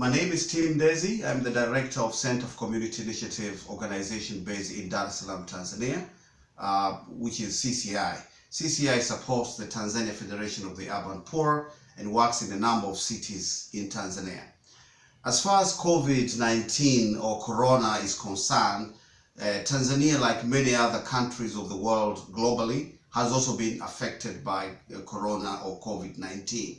my name is Tim Ndezi. I'm the director of Center of Community Initiative organization based in Dar es Salaam, Tanzania, uh, which is CCI. CCI supports the Tanzania Federation of the Urban Poor and works in a number of cities in Tanzania. As far as COVID-19 or Corona is concerned, uh, Tanzania, like many other countries of the world globally, has also been affected by uh, Corona or COVID-19.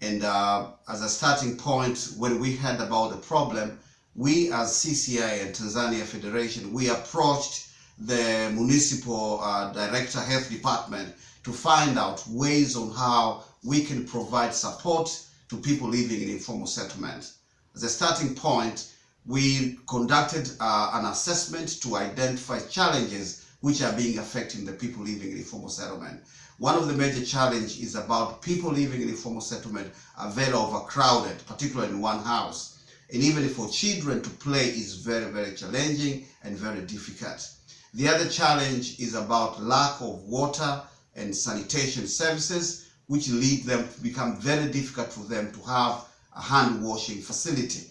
And uh, as a starting point, when we heard about the problem, we as CCI and Tanzania Federation, we approached the municipal uh, director health department to find out ways on how we can provide support to people living in informal settlement. As a starting point, we conducted uh, an assessment to identify challenges which are being affecting the people living in informal settlement. One of the major challenges is about people living in informal settlement are very overcrowded, particularly in one house. And even for children to play is very, very challenging and very difficult. The other challenge is about lack of water and sanitation services, which lead them to become very difficult for them to have a hand washing facility.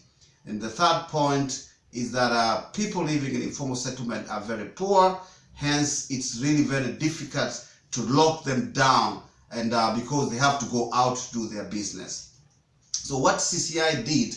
And the third point is that uh, people living in informal settlement are very poor, hence it's really very difficult to lock them down and uh, because they have to go out to do their business. So what CCI did,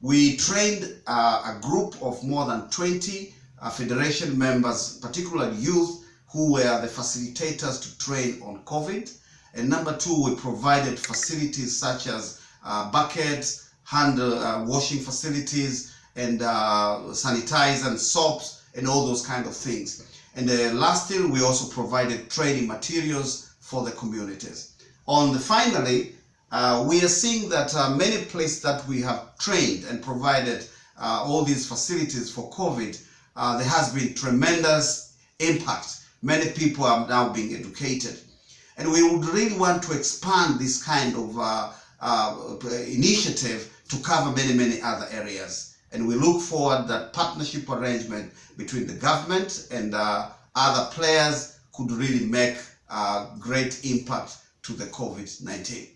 we trained uh, a group of more than 20 uh, federation members, particularly youth, who were the facilitators to train on COVID. And number two, we provided facilities such as uh, buckets, hand uh, washing facilities, and uh, sanitizer and soaps, and all those kind of things. And uh, lastly, we also provided training materials for the communities. On the finally, uh, we are seeing that uh, many places that we have trained and provided uh, all these facilities for COVID, uh, there has been tremendous impact. Many people are now being educated. And we would really want to expand this kind of uh, initiative to cover many, many other areas. And we look forward that partnership arrangement between the government and uh, other players could really make a great impact to the COVID-19.